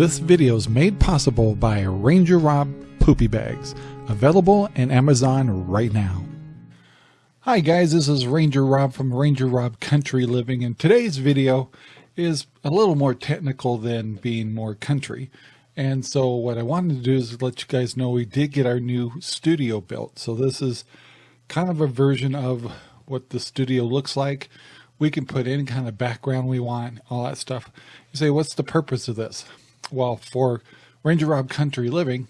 This video is made possible by Ranger Rob Poopy Bags, available in Amazon right now. Hi guys, this is Ranger Rob from Ranger Rob Country Living, and today's video is a little more technical than being more country. And so what I wanted to do is let you guys know we did get our new studio built. So this is kind of a version of what the studio looks like. We can put any kind of background we want, all that stuff. You say, what's the purpose of this? Well, for Ranger Rob Country Living,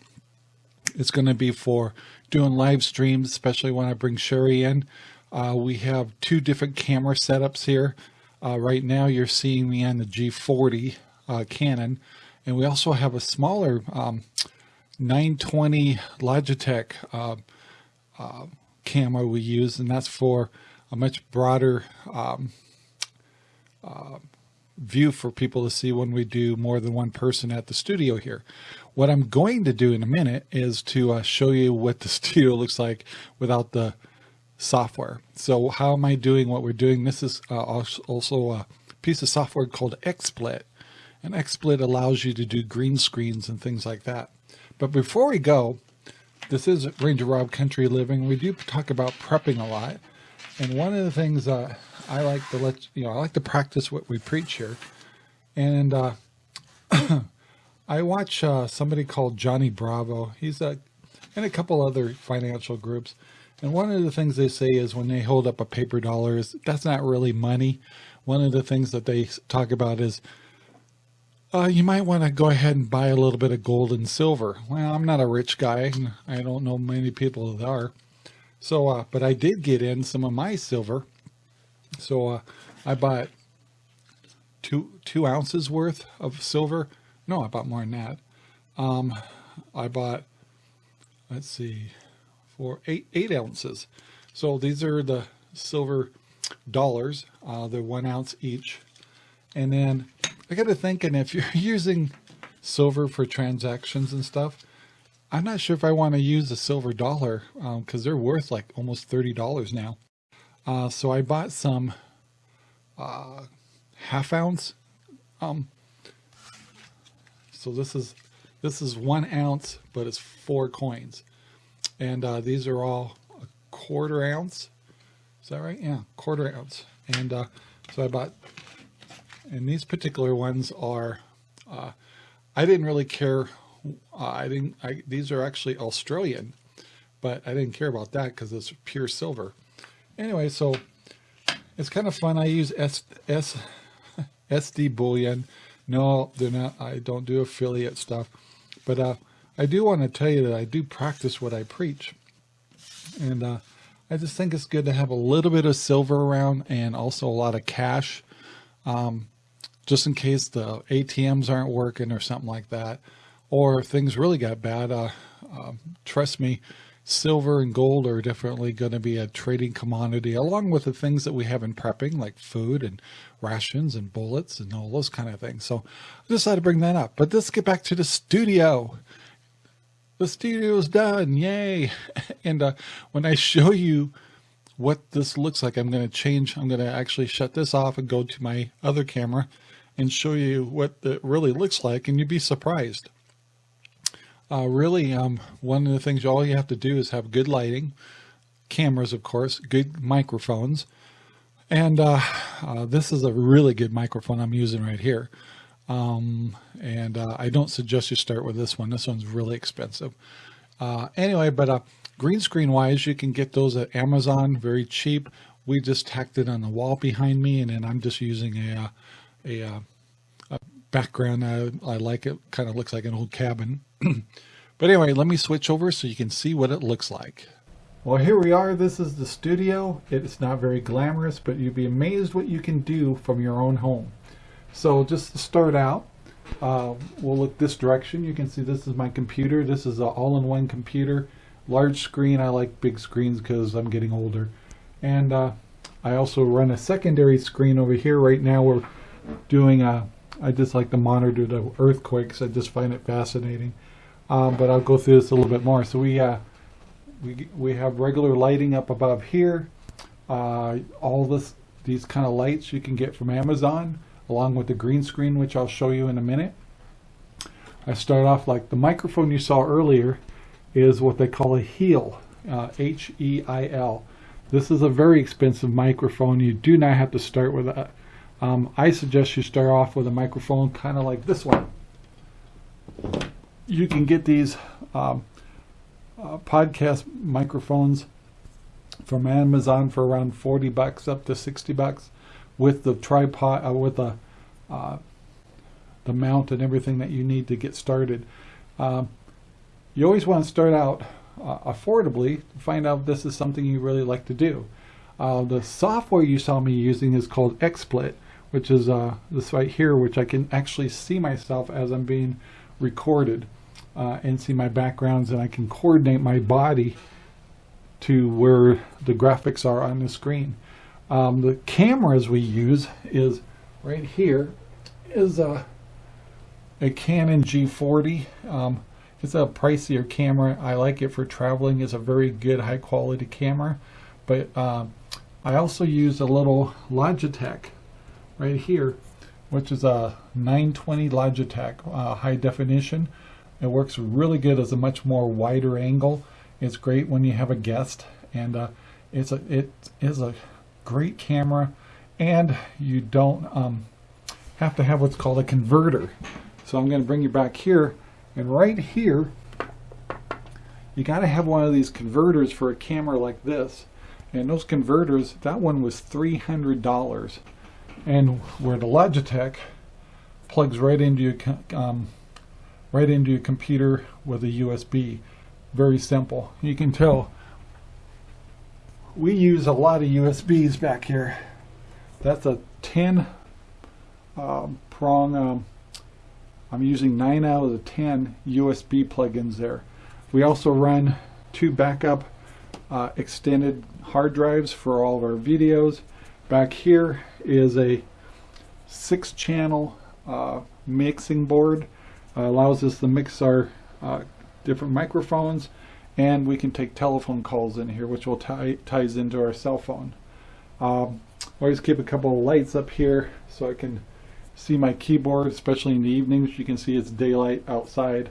it's going to be for doing live streams, especially when I bring Sherry in. Uh, we have two different camera setups here. Uh, right now you're seeing me on the G40 uh, Canon, and we also have a smaller um, 920 Logitech uh, uh, camera we use, and that's for a much broader um, uh, view for people to see when we do more than one person at the studio here. What I'm going to do in a minute is to uh, show you what the studio looks like without the software. So how am I doing what we're doing? This is uh, also a piece of software called XSplit. And XSplit allows you to do green screens and things like that. But before we go, this is Ranger Rob Country Living. We do talk about prepping a lot. And one of the things uh, I like to let, you know, I like to practice what we preach here. And uh, I watch uh, somebody called Johnny Bravo. He's a, and a couple other financial groups. And one of the things they say is when they hold up a paper dollar is that's not really money. One of the things that they talk about is uh, you might want to go ahead and buy a little bit of gold and silver. Well, I'm not a rich guy. I don't know many people that are. So, uh, but I did get in some of my silver. So uh, I bought two, two ounces worth of silver. No, I bought more than that. Um, I bought, let's see, for eight, eight ounces. So these are the silver dollars. Uh, they're one ounce each. And then I got to thinking if you're using silver for transactions and stuff, I'm not sure if I want to use a silver dollar because um, they're worth like almost $30 now. Uh, so I bought some uh, half ounce. Um, so this is this is one ounce, but it's four coins, and uh, these are all a quarter ounce. Is that right? Yeah, quarter ounce. And uh, so I bought, and these particular ones are. Uh, I didn't really care uh, I didn't, I, these are actually Australian, but I didn't care about that because it's pure silver. Anyway, so it's kind of fun. I use S, S, SD Bullion. No, they're not, I don't do affiliate stuff, but uh, I do want to tell you that I do practice what I preach. And uh, I just think it's good to have a little bit of silver around and also a lot of cash. Um, just in case the ATMs aren't working or something like that or things really got bad, uh, uh, trust me, silver and gold are definitely going to be a trading commodity along with the things that we have in prepping like food and rations and bullets and all those kind of things. So I decided to bring that up, but let's get back to the studio. The studio is done. Yay. And uh, when I show you what this looks like, I'm going to change. I'm going to actually shut this off and go to my other camera and show you what it really looks like. And you'd be surprised. Uh, really, um, one of the things all you have to do is have good lighting, cameras, of course, good microphones. And uh, uh, this is a really good microphone I'm using right here. Um, and uh, I don't suggest you start with this one. This one's really expensive. Uh, anyway, but uh, green screen wise, you can get those at Amazon, very cheap. We just tacked it on the wall behind me, and then I'm just using a, a, a background. I, I like it. Kind of looks like an old cabin. but anyway, let me switch over so you can see what it looks like. Well, here we are. This is the studio. It's not very glamorous, but you'd be amazed what you can do from your own home. So just to start out, uh, we'll look this direction. You can see this is my computer. This is an all-in-one computer. Large screen. I like big screens because I'm getting older. And uh, I also run a secondary screen over here. Right now we're doing a I just like to monitor the earthquakes. I just find it fascinating. Um, but I'll go through this a little bit more. So we uh, we we have regular lighting up above here. Uh, all this these kind of lights you can get from Amazon, along with the green screen, which I'll show you in a minute. I start off like the microphone you saw earlier is what they call a Heil, uh, H-E-I-L. This is a very expensive microphone. You do not have to start with that. Um, I suggest you start off with a microphone kind of like this one. You can get these um, uh, podcast microphones from Amazon for around 40 bucks up to 60 bucks with the tripod, uh, with the, uh, the mount and everything that you need to get started. Um, you always want to start out uh, affordably to find out if this is something you really like to do. Uh, the software you saw me using is called XSplit, which is uh, this right here, which I can actually see myself as I'm being recorded uh, and see my backgrounds and I can coordinate my body to where the graphics are on the screen. Um, the cameras we use is right here is a, a Canon G40. Um, it's a pricier camera. I like it for traveling. It's a very good high quality camera. But uh, I also use a little Logitech right here, which is a 920 Logitech uh, high definition. It works really good as a much more wider angle. It's great when you have a guest, and uh, it's a it is a great camera, and you don't um, have to have what's called a converter. So I'm going to bring you back here, and right here, you got to have one of these converters for a camera like this. And those converters, that one was $300. And where the Logitech plugs right into your um, right into your computer with a USB very simple. You can tell we use a lot of USBs back here. That's a 10 um, prong. Um, I'm using 9 out of the 10 USB plugins there. We also run two backup uh, extended hard drives for all of our videos. Back here is a six channel uh, mixing board. Uh, allows us to mix our uh, different microphones and we can take telephone calls in here which will tie ties into our cell phone. Um, always keep a couple of lights up here so I can see my keyboard especially in the evenings you can see it's daylight outside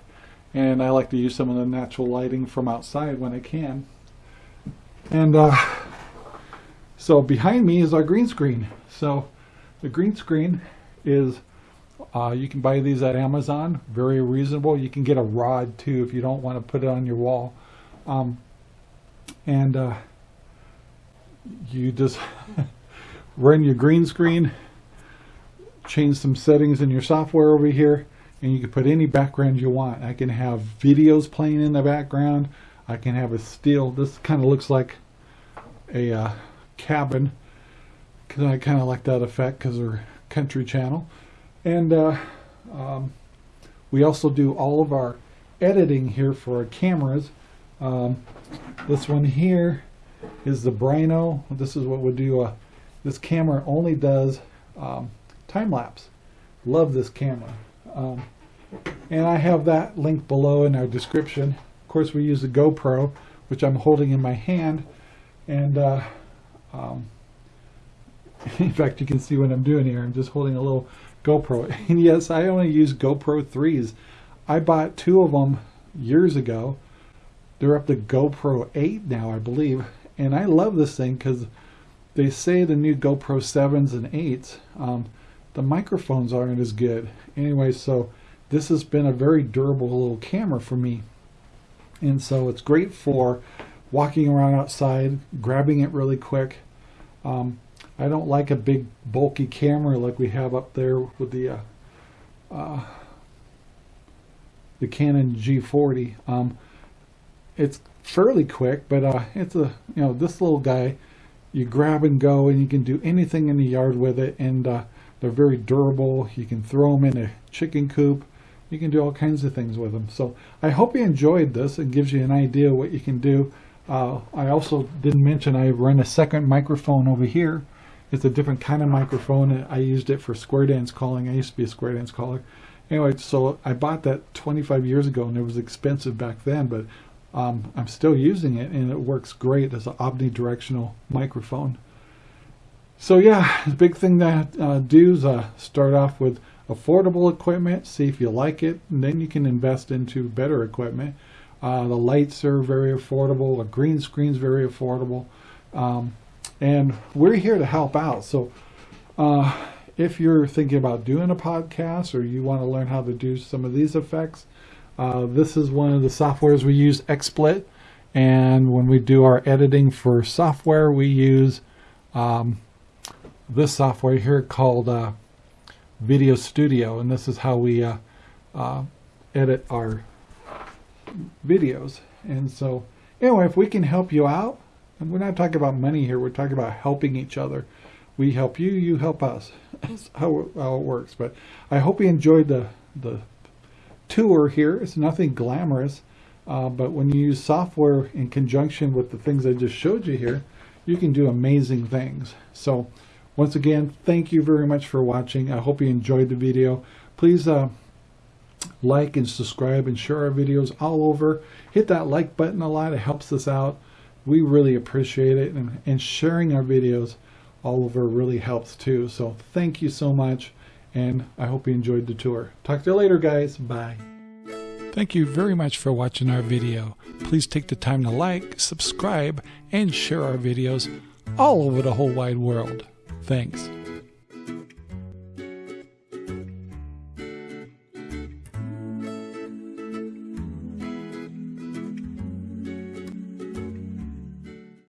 and I like to use some of the natural lighting from outside when I can and uh, so behind me is our green screen so the green screen is uh, you can buy these at Amazon, very reasonable. You can get a rod too if you don't want to put it on your wall. Um, and uh, you just run your green screen, change some settings in your software over here, and you can put any background you want. I can have videos playing in the background. I can have a still. This kind of looks like a uh, cabin because I kind of like that effect because they're country channel. And uh, um, we also do all of our editing here for our cameras. Um, this one here is the Brinno. This is what we do. Uh, this camera only does um, time lapse. Love this camera. Um, and I have that link below in our description. Of course, we use the GoPro, which I'm holding in my hand. And uh, um, in fact, you can see what I'm doing here. I'm just holding a little GoPro. And yes, I only use GoPro 3s. I bought two of them years ago. They're up to GoPro 8 now, I believe. And I love this thing because they say the new GoPro 7s and 8s, um, the microphones aren't as good. Anyway, so this has been a very durable little camera for me. And so it's great for walking around outside, grabbing it really quick. Um, I don't like a big bulky camera like we have up there with the uh, uh, the Canon G40. Um, it's fairly quick, but uh, it's a you know this little guy you grab and go, and you can do anything in the yard with it, and uh, they're very durable. You can throw them in a chicken coop. You can do all kinds of things with them. So I hope you enjoyed this. and gives you an idea what you can do. Uh, I also didn't mention I run a second microphone over here it's a different kind of microphone. I used it for square dance calling. I used to be a square dance caller. Anyway, so I bought that 25 years ago and it was expensive back then, but um, I'm still using it and it works great as an omnidirectional microphone. So yeah, the big thing that uh, do is uh, start off with affordable equipment, see if you like it, and then you can invest into better equipment. Uh, the lights are very affordable. The green screen's very affordable. Um, and we're here to help out. So uh, if you're thinking about doing a podcast or you want to learn how to do some of these effects, uh, this is one of the softwares we use, XSplit. And when we do our editing for software, we use um, this software here called uh, Video Studio. And this is how we uh, uh, edit our videos. And so, anyway, if we can help you out, and we're not talking about money here, we're talking about helping each other. We help you, you help us. That's how, how it works. But I hope you enjoyed the, the tour here. It's nothing glamorous, uh, but when you use software in conjunction with the things I just showed you here, you can do amazing things. So once again, thank you very much for watching. I hope you enjoyed the video. Please uh, like and subscribe and share our videos all over. Hit that like button a lot. It helps us out. We really appreciate it. And, and sharing our videos all over really helps too. So thank you so much. And I hope you enjoyed the tour. Talk to you later, guys. Bye. Thank you very much for watching our video. Please take the time to like, subscribe, and share our videos all over the whole wide world. Thanks.